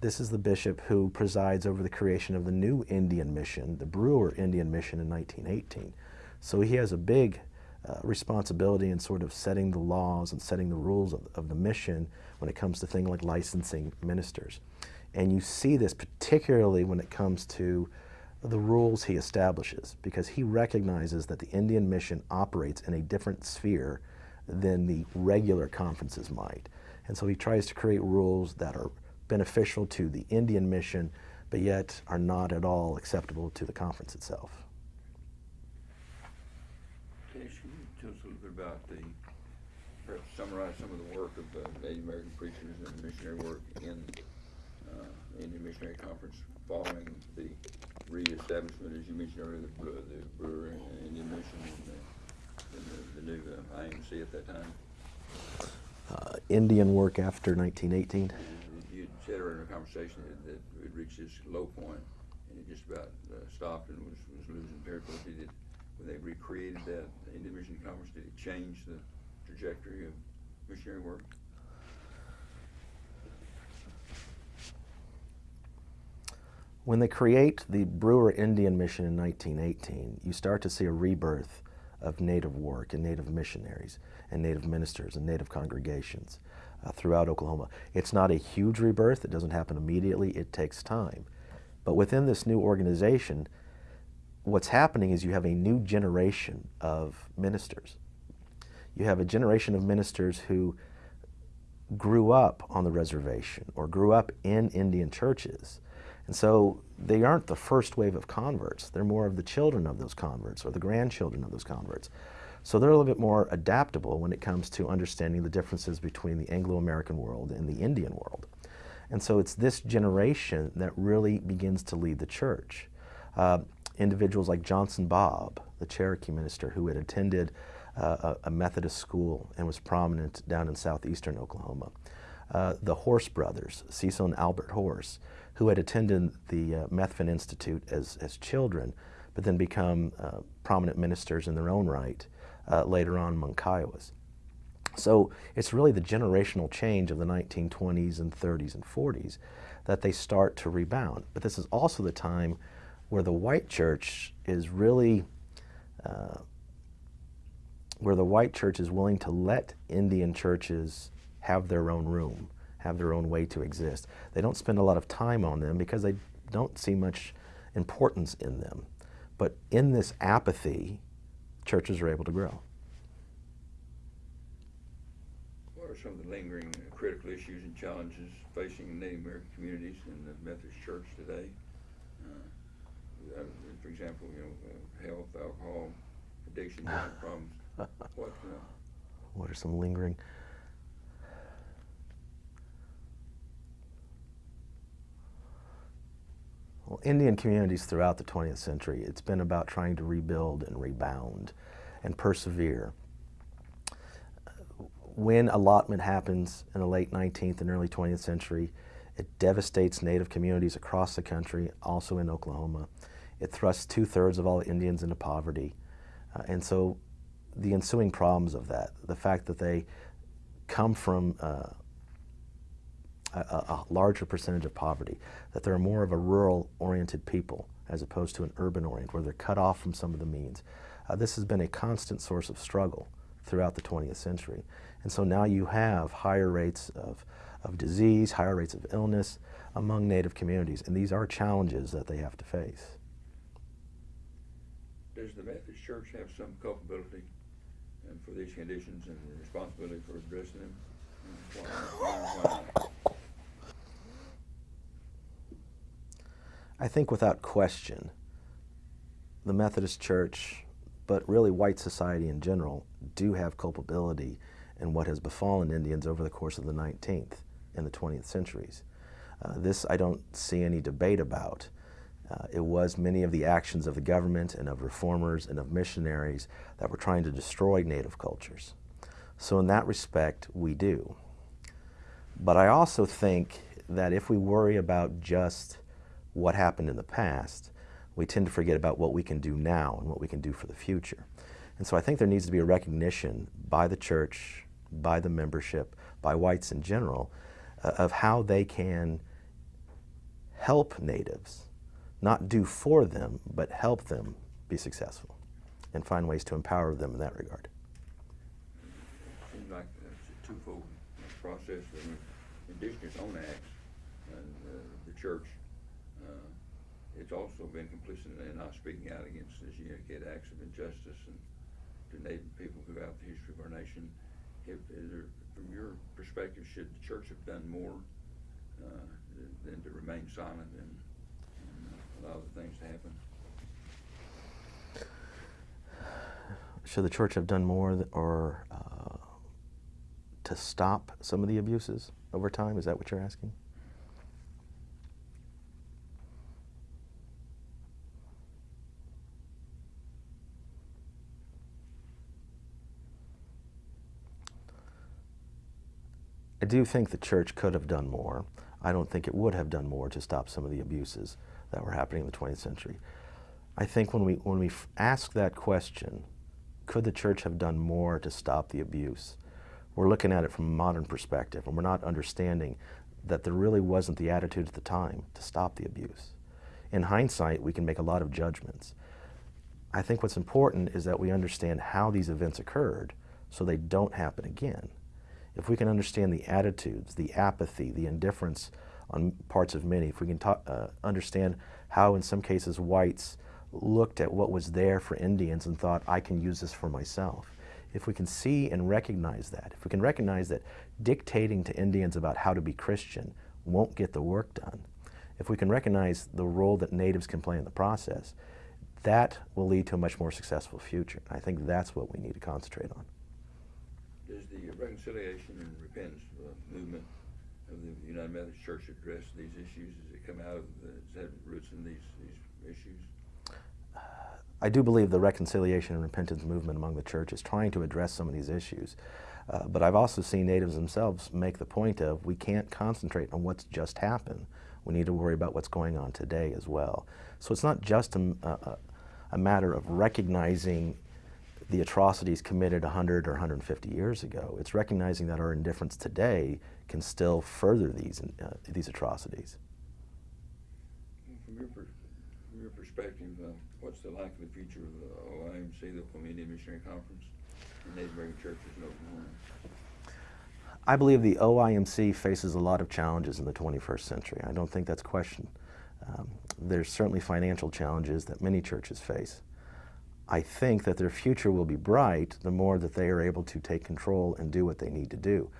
This is the bishop who presides over the creation of the new Indian mission, the Brewer Indian Mission in 1918. So he has a big uh, responsibility in sort of setting the laws and setting the rules of, of the mission when it comes to things like licensing ministers. And you see this particularly when it comes to the rules he establishes, because he recognizes that the Indian mission operates in a different sphere than the regular conferences might. And so he tries to create rules that are beneficial to the Indian mission, but yet are not at all acceptable to the conference itself. You tell us a little bit about the, perhaps summarize some of the work of the Native American preachers and missionary work in uh, the Indian Missionary Conference following the reestablishment, as you mentioned earlier, the Brewer, the Brewer Indian Mission and the, and the, the new uh, IMC at that time? Uh, Indian work after 1918. You said earlier in the conversation that, that reached its low point and it just about uh, stopped and was, was losing territory. Did it, when they recreated that Indian Mission Conference, did it change the trajectory of missionary work? When they create the Brewer Indian Mission in 1918, you start to see a rebirth of Native work and Native missionaries and Native ministers and Native congregations uh, throughout Oklahoma. It's not a huge rebirth, it doesn't happen immediately, it takes time. But within this new organization, what's happening is you have a new generation of ministers. You have a generation of ministers who grew up on the reservation or grew up in Indian churches. And so they aren't the first wave of converts. They're more of the children of those converts or the grandchildren of those converts. So they're a little bit more adaptable when it comes to understanding the differences between the Anglo-American world and the Indian world. And so it's this generation that really begins to lead the church. Uh, individuals like Johnson Bob, the Cherokee minister who had attended uh, a, Methodist school and was prominent down in southeastern Oklahoma. Uh, the Horse brothers, Cecil and Albert Horse, who had attended the uh, Institute as, as children, but then become uh, prominent ministers in their own right uh, later on among Kiowas. So it's really the generational change of the 1920s and 30s and 40s that they start to rebound. But this is also the time where the white church is really, uh, where the white church is willing to let Indian churches have their own room, have their own way to exist. They don't spend a lot of time on them because they don't see much importance in them. But in this apathy, churches are able to grow. What are some of the lingering critical issues and challenges facing Native American communities in the Methodist Church today? Uh, uh, for example, you know, uh, health, alcohol, addiction, problems. What, uh, What are some lingering? Well, Indian communities throughout the 20th century, it's been about trying to rebuild and rebound and persevere. When allotment happens in the late 19th and early 20th century, it devastates Native communities across the country, also in Oklahoma. It thrusts two-thirds of all Indians into poverty. Uh, and so the ensuing problems of that, the fact that they come from uh, a, a a larger percentage of poverty, that they're more of a rural-oriented people as opposed to an urban-oriented, where they're cut off from some of the means. Uh, this has been a constant source of struggle throughout the 20th century. And so now you have higher rates of, of disease, higher rates of illness among Native communities, and these are challenges that they have to face. Does the Methodist Church have some culpability um, for these conditions and responsibility for addressing them? Why- why- why I think without question, the Methodist Church, but really white society in general, do have culpability in what has befallen Indians over the course of the 19th and the 20th centuries. Uh, this I don't see any debate about. Uh, it was many of the actions of the government and of reformers and of missionaries that were trying to destroy native cultures. So in that respect, we do. But I also think that if we worry about just what happened in the past, we tend to forget about what we can do now and what we can do for the future. And so I think there needs to be a recognition by the church, by the membership, by whites in general, uh, of how they can help natives, not do for them, but help them be successful and find ways to empower them in that regard. Seems like it's a twofold process. I mean, In addition to its own acts and uh, the church, uh, it's also been complicit in not speaking out against, you indicate, acts of injustice and to Native people throughout the history of our nation. If, there, from your perspective, should the church have done more uh, than to remain silent and, and allow the things to happen? Should the church have done more or uh, to stop some of the abuses over time? Is that what you're asking? I do think the church could have done more. I don't think it would have done more to stop some of the abuses that were happening in the 20th century. I think when we, when we ask that question, could the church have done more to stop the abuse? We're looking at it from a modern perspective, and we're not understanding that there really wasn't the attitude at the time to stop the abuse. In hindsight, we can make a lot of judgments. I think what's important is that we understand how these events occurred so they don't happen again. If we can understand the attitudes, the apathy, the indifference on parts of many, if we can ta- uh, understand how, in some cases, whites looked at what was there for Indians and thought, I can use this for myself. If we can see and recognize that, if we can recognize that dictating to Indians about how to be Christian won't get the work done, if we can recognize the role that natives can play in the process, that will lead to a much more successful future. I think that's what we need to concentrate on. Does the reconciliation and repentance uh, movement of the United Methodist Church address these issues? Does it come out of, the, does it have roots in these, these issues? I do believe the reconciliation and repentance movement among the church is trying to address some of these issues. Uh, but I've also seen natives themselves make the point of we can't concentrate on what's just happened. We need to worry about what's going on today as well. So it's not just a, a, a matter of recognizing the atrocities committed 100 or 150 years ago. It's recognizing that our indifference today can still further these, uh, these atrocities. From your, from your perspective, uh, what's the likely future of the OIMC, the Indian Missionary Conference, and American churches in Oklahoma? I believe the OIMC faces a lot of challenges in the 21st century. I don't think that's questioned. Um, there's certainly financial challenges that many churches face. I think that their future will be bright the more that they are able to take control and do what they need to do.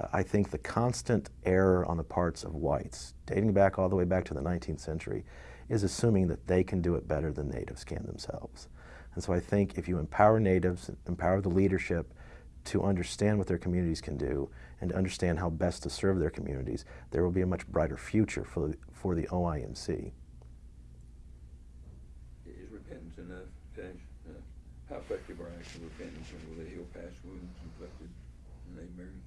Uh, I think the constant error on the parts of whites, dating back all the way back to the 19th century, is assuming that they can do it better than natives can themselves. And so I think if you empower natives, empower the leadership to understand what their communities can do and to understand how best to serve their communities, there will be a much brighter future for for the OIMC. Is repentance enough, Tash? Uh, how effective are acts of repentance, will they heal past wounds inflicted Native Americans?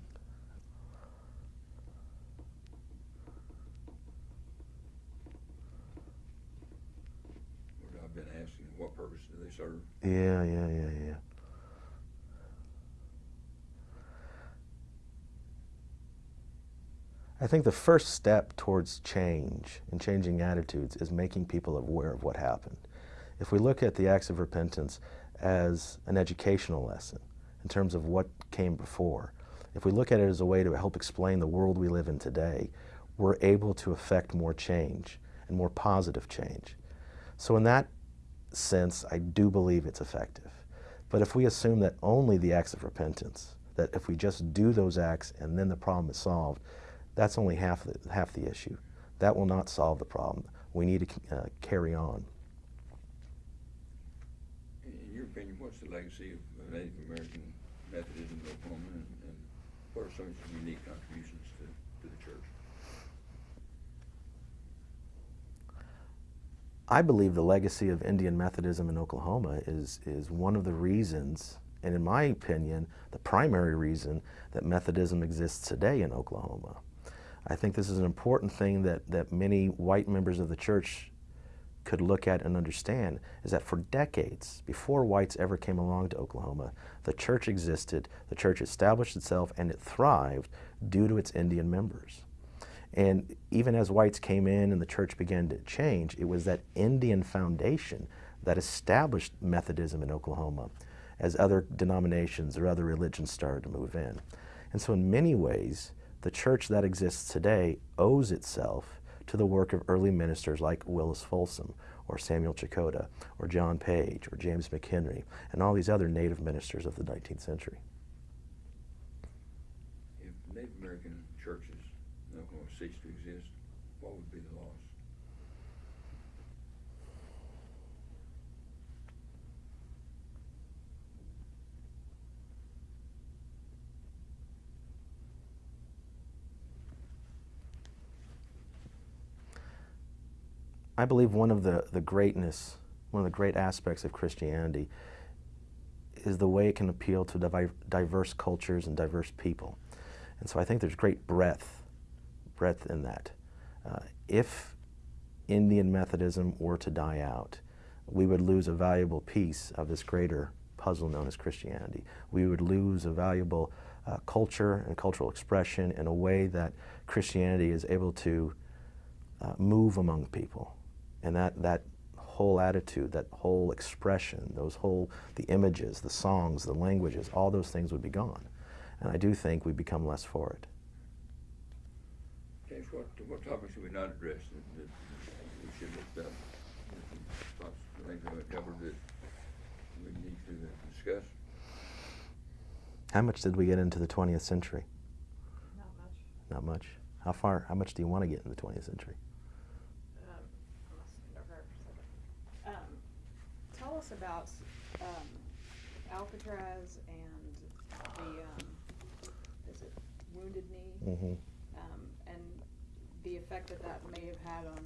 What I've been asking, what purpose do they serve? Yeah, yeah, yeah, yeah. I think the first step towards change and changing attitudes is making people aware of what happened. If we look at the acts of repentance as an educational lesson in terms of what came before, if we look at it as a way to help explain the world we live in today, we're able to affect more change and more positive change. So in that sense, I do believe it's effective. But if we assume that only the acts of repentance, that if we just do those acts and then the problem is solved, that's only half the, half the issue. That will not solve the problem. We need to uh, carry on. In your opinion, what's the legacy of Native American Methodism in Oklahoma, and, and what are some of its unique contributions to, to the church? I believe the legacy of Indian Methodism in Oklahoma is, is one of the reasons, and in my opinion, the primary reason that Methodism exists today in Oklahoma. I think this is an important thing that, that many white members of the church could look at and understand is that for decades, before whites ever came along to Oklahoma, the church existed, the church established itself, and it thrived due to its Indian members. And even as whites came in and the church began to change, it was that Indian foundation that established Methodism in Oklahoma as other denominations or other religions started to move in. And so in many ways, the church that exists today owes itself to the work of early ministers like Willis Folsom or Samuel Checote or John Page or James McHenry and all these other native ministers of the 19th century. If Native American churches in Oklahoma cease to exist, what would be the loss? I believe one of the, the greatness, one of the great aspects of Christianity is the way it can appeal to diverse cultures and diverse people. And so I think there's great breadth, breadth in that. Uh, if Indian Methodism were to die out, we would lose a valuable piece of this greater puzzle known as Christianity. We would lose a valuable uh, culture and cultural expression in a way that Christianity is able to uh, move among people. And that, that whole attitude, that whole expression, those whole, the images, the songs, the languages, all those things would be gone. And I do think we become less for it. James, what, what topics have we not addressed that, that we should have done? Thoughts, things haven't covered that we need to discuss? How much did we get into the 20th century? Not much. Not much. How far, how much do you want to get in the 20th century? Um, I must have never heard of it. Um, tell us about, um, Alcatraz and the, um, is it Wounded Knee? Mm-hmm. Um, and the effect that that may have had on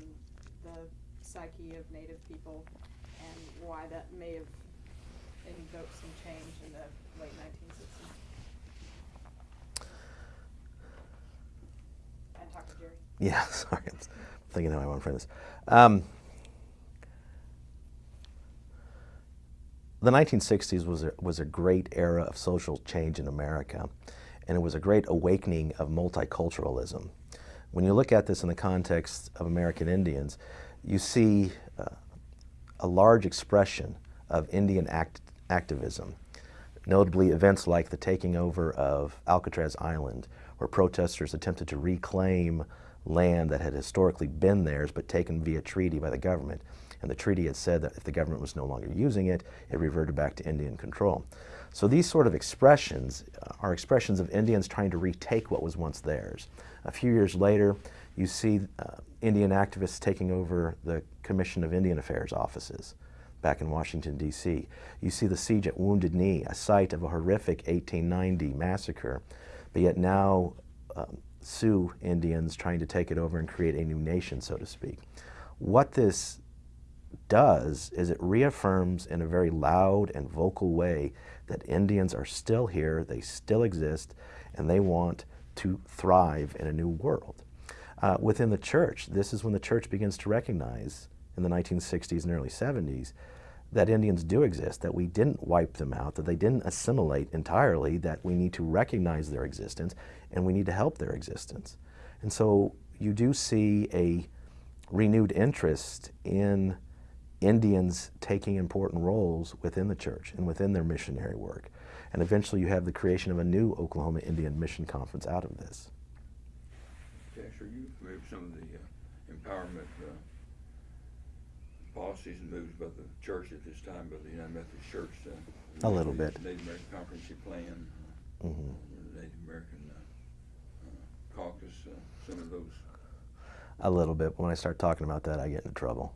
the psyche of native people and why that may have invoked some change in the late nineteen sixties. And talk to Jerry. Yeah, sorry. I'm thinking how I want to frame this. Um, the 1960s was a, was a great era of social change in America, and it was a great awakening of multiculturalism. When you look at this in the context of American Indians, you see uh, a large expression of Indian act activism, notably events like the taking over of Alcatraz Island, where protesters attempted to reclaim land that had historically been theirs but taken via treaty by the government. And the treaty had said that if the government was no longer using it, it reverted back to Indian control. So these sort of expressions are expressions of Indians trying to retake what was once theirs. A few years later, you see uh, Indian activists taking over the Commission of Indian Affairs offices back in Washington, D.C. You see the siege at Wounded Knee, a site of a horrific 1890 massacre, but yet now um, Sioux Indians trying to take it over and create a new nation, so to speak. What this does is it reaffirms in a very loud and vocal way that Indians are still here, they still exist, and they want to thrive in a new world. Uh, within the church, this is when the church begins to recognize in the 1960s and early 70s that Indians do exist, that we didn't wipe them out, that they didn't assimilate entirely, that we need to recognize their existence and we need to help their existence. And so you do see a renewed interest in Indians taking important roles within the church and within their missionary work. And eventually you have the creation of a new Oklahoma Indian Mission Conference out of this. Tash, are you with some of the uh, empowerment uh, policies and moves by the church at this time, by the United Methodist Church? uh, A little bit. Native American Comprehensive Plan, uh, Mhm. Native American uh, uh, Caucus, some of those. A little bit. When I start talking about that, I get into trouble.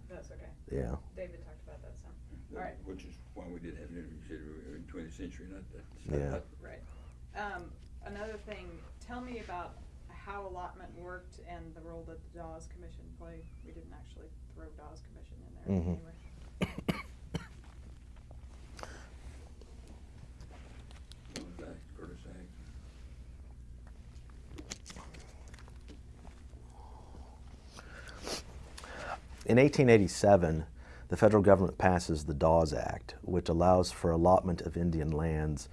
That's okay. Yeah. David talked about that some. that- Alright. Which is why we did have an interview, you said we in twentieth century, not that. Yeah. not- Right. Um, another thing, tell me about how allotment worked and the role that the Dawes Commission played. We didn't actually throw Dawes Commission in there Mhm. anyway. Jones Act, Curtis Act. In 1887, the federal government passes the Dawes Act, which allows for allotment of Indian lands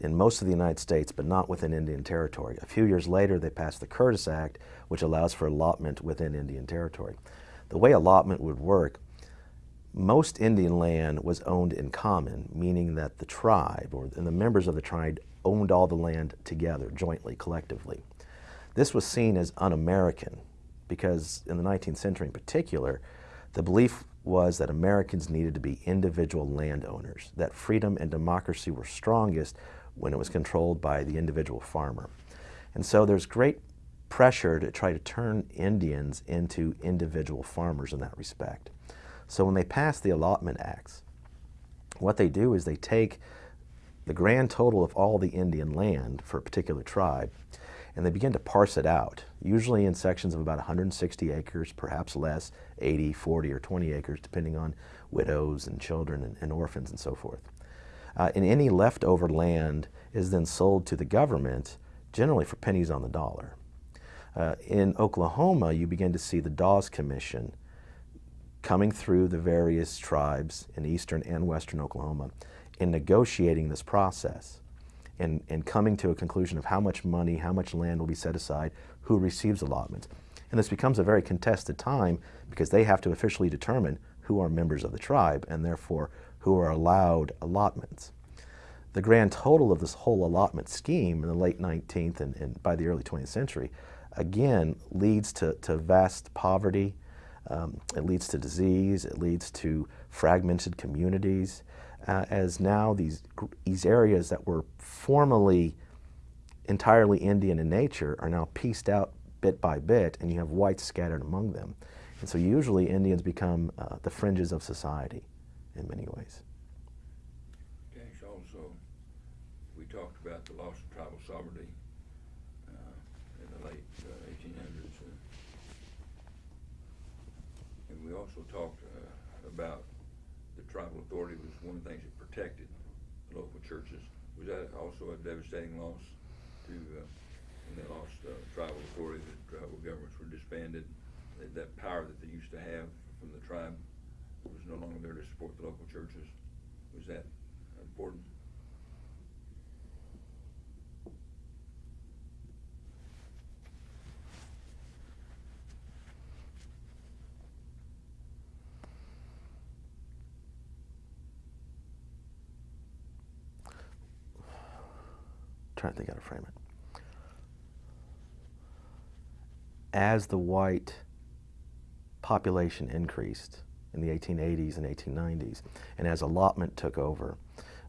in most of the United States, but not within Indian Territory. A few years later, they passed the Curtis Act, which allows for allotment within Indian Territory. The way allotment would work, most Indian land was owned in common, meaning that the tribe or and the members of the tribe owned all the land together, jointly, collectively. This was seen as un-American because in the 19th century in particular, the belief was that Americans needed to be individual landowners, that freedom and democracy were strongest when it was controlled by the individual farmer. And so there's great pressure to try to turn Indians into individual farmers in that respect. So when they pass the allotment acts, what they do is they take the grand total of all the Indian land for a particular tribe and they begin to parse it out, usually in sections of about 160 acres, perhaps less, 80, 40, or 20 acres, depending on widows and children and, and orphans and so forth. Uh, and any leftover land is then sold to the government, generally for pennies on the dollar. Uh, in Oklahoma, you begin to see the Dawes Commission coming through the various tribes in eastern and western Oklahoma in negotiating this process and, and coming to a conclusion of how much money, how much land will be set aside, who receives allotments. And this becomes a very contested time because they have to officially determine who are members of the tribe and therefore who are allowed allotments. The grand total of this whole allotment scheme in the late 19th and, and by the early 20th century again leads to, to vast poverty, um, it leads to disease, it leads to fragmented communities, uh, as now these, these areas that were formerly entirely Indian in nature are now pieced out bit by bit, and you have whites scattered among them. And so usually Indians become uh, the fringes of society in many ways. Tash, also, we talked about the loss of tribal sovereignty uh, in the late eighteen hundreds. uh, And we also talked uh, about the tribal authority was one of the things that protected the local churches. Was that also a devastating loss to, uh, when they lost uh, tribal authority, the tribal governments were disbanded? That- That power that they used to have from the tribe was no longer there to support the local churches? Was that important? Trying to think how to frame it. As the white population increased in the 1880s and 1890s, and as allotment took over,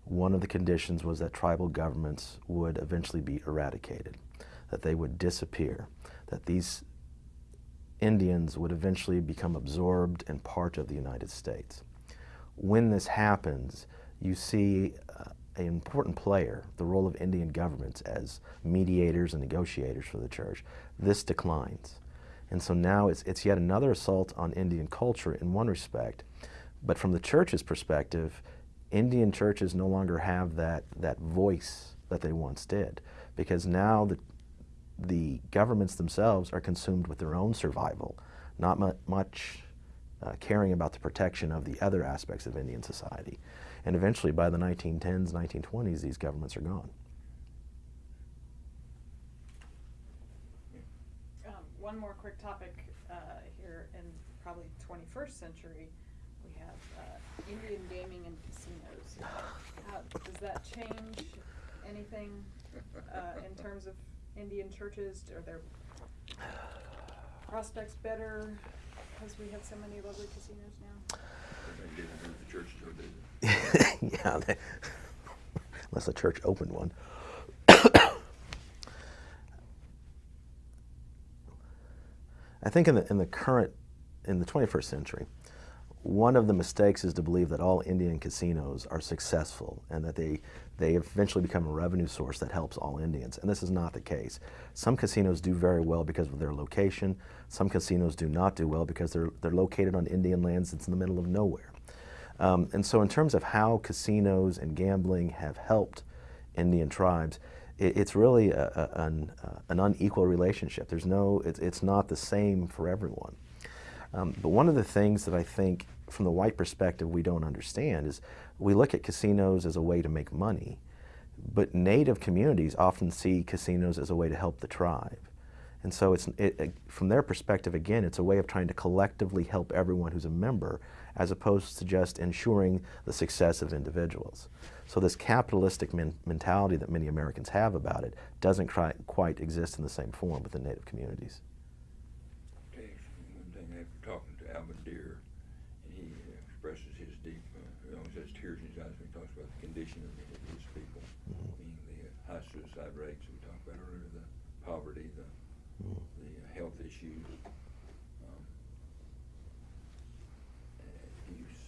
one of the conditions was that tribal governments would eventually be eradicated, that they would disappear, that these Indians would eventually become absorbed and part of the United States. When this happens, you see an important player, the role of Indian governments as mediators and negotiators for the church. This declines. And so now it's, it's yet another assault on Indian culture in one respect. But from the church's perspective, Indian churches no longer have that, that voice that they once did. Because now the, the governments themselves are consumed with their own survival, not mu- much uh, caring about the protection of the other aspects of Indian society. And eventually, by the 1910s, 1920s, these governments are gone. Um, one more quick topic, uh, here in probably twenty-first century, we have, uh, Indian gaming and casinos. How, does that change anything, uh, in terms of Indian churches? Are their prospects better because we have so many lovely casinos now? Yeah, they, unless the church opened one. I think in the, in the current, in the 21st century, one of the mistakes is to believe that all Indian casinos are successful and that they, they eventually become a revenue source that helps all Indians. And this is not the case. Some casinos do very well because of their location. Some casinos do not do well because they're, they're located on Indian lands that's in the middle of nowhere. Um, and so in terms of how casinos and gambling have helped Indian tribes, it, it's really a, a, an, uh, an unequal relationship. There's no, it, it's not the same for everyone. Um, but one of the things that I think from the white perspective we don't understand is we look at casinos as a way to make money, but native communities often see casinos as a way to help the tribe. And so it's, it, it, from their perspective, again, it's a way of trying to collectively help everyone who's a member as opposed to just ensuring the success of individuals. So this capitalistic men mentality that many Americans have about it doesn't quite exist in the same form within Native communities. Okay, one thing after talking to Alvin Deer, and he expresses his deep, uh, he always has tears in his eyes when he talks about the condition of his people, mm -hmm. meaning the high suicide rates we talked about earlier, the poverty, the, mm -hmm. the health issues,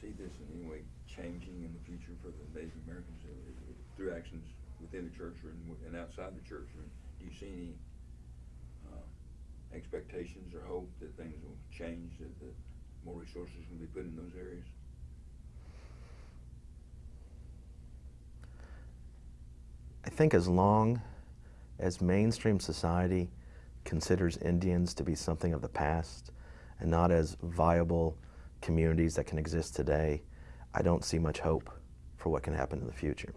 see this in any way changing in the future for the Native Americans uh, through actions within the church or in, and outside the church? Mean, do you see any uh, expectations or hope that things will change, that, that more resources will be put in those areas? I think as long as mainstream society considers Indians to be something of the past and not as viable communities that can exist today, I don't see much hope for what can happen in the future.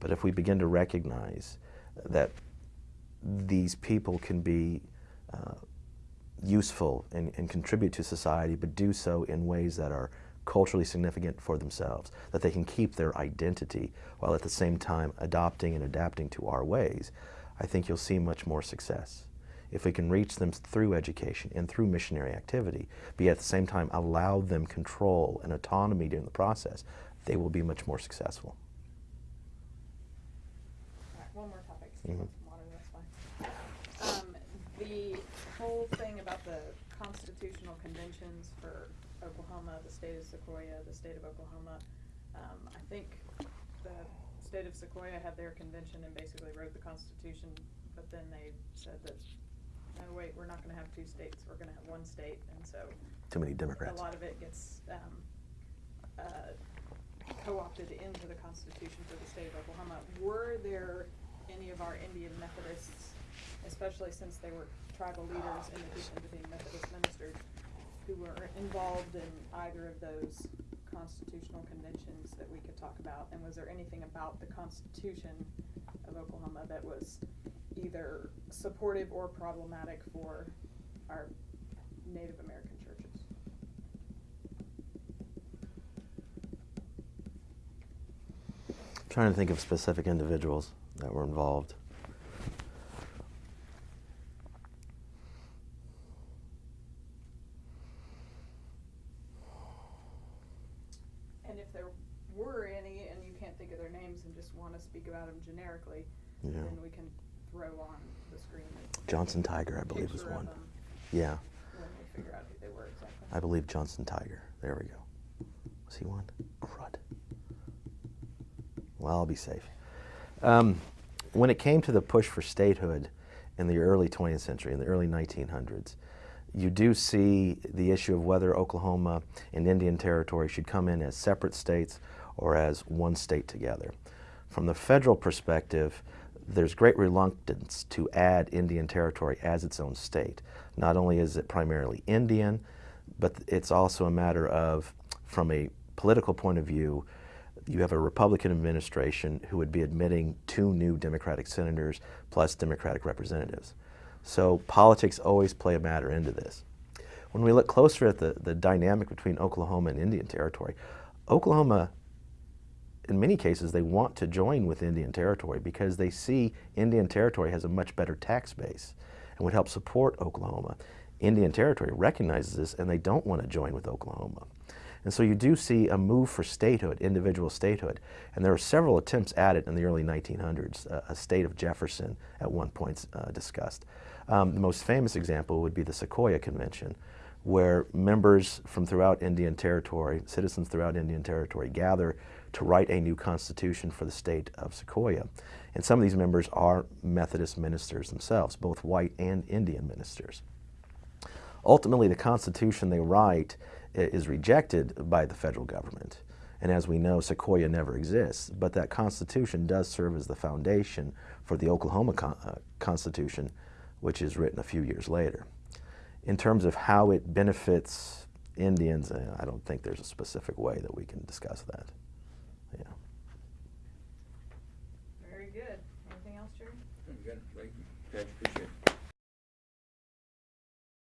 But if we begin to recognize that these people can be uh, useful and, and, contribute to society, but do so in ways that are culturally significant for themselves, that they can keep their identity while at the same time adopting and adapting to our ways, I think you'll see much more success if we can reach them through education and through missionary activity, but at the same time allow them control and autonomy during the process, they will be much more successful. All right, one more topic. Mm -hmm. water, that's fine. Um, the whole thing about the constitutional conventions for Oklahoma, the state of Sequoyah, the state of Oklahoma, um, I think the state of Sequoyah had their convention and basically wrote the Constitution, but then they said that no, wait, we're not gonna have two states, we're gonna have one state, and so. Too many Democrats. A lot of it gets, um, uh, co-opted into the Constitution for the state of Oklahoma. Were there any of our Indian Methodists, especially since they were tribal leaders in addition to being Methodist ministers, who were involved in either of those constitutional conventions that we could talk about? And was there anything about the Constitution of Oklahoma that was either supportive or problematic for our Native American churches. Trying to think of specific individuals that were involved. And if there were any and you can't think of their names and just want to speak about them generically, yeah. then we can throw on the screen. Johnson Tiger, I believe, was one. Yeah. When we figure out who they were exactly. I believe Johnson Tiger. There we go. Was he one? Crud. Well, I'll be safe. Um, when it came to the push for statehood in the early 20th century, in the early 1900s, you do see the issue of whether Oklahoma and Indian Territory should come in as separate states or as one state together. From the federal perspective, there's great reluctance to add Indian Territory as its own state. Not only is it primarily Indian, but it's also a matter of, from a political point of view, you have a Republican administration who would be admitting two new Democratic senators plus Democratic representatives. So politics always play a matter into this. When we look closer at the, the dynamic between Oklahoma and Indian Territory, Oklahoma, in many cases, they want to join with Indian Territory because they see Indian Territory has a much better tax base and would help support Oklahoma. Indian Territory recognizes this and they don't want to join with Oklahoma. And so you do see a move for statehood, individual statehood. And there were several attempts at it in the early 1900s. Uh, a state of Jefferson at one point uh, discussed. Um, the most famous example would be the Sequoyah Convention, where members from throughout Indian Territory, citizens throughout Indian Territory, gather to write a new constitution for the state of Sequoyah. And some of these members are Methodist ministers themselves, both white and Indian ministers. Ultimately, the Constitution they write is rejected by the federal government. And as we know, Sequoyah never exists, but that Constitution does serve as the foundation for the Oklahoma con- uh, Constitution, which is written a few years later. In terms of how it benefits Indians, uh, I don't think there's a specific way that we can discuss that. Yeah. Very good. Anything else, Jerry? Good, thank you. Tash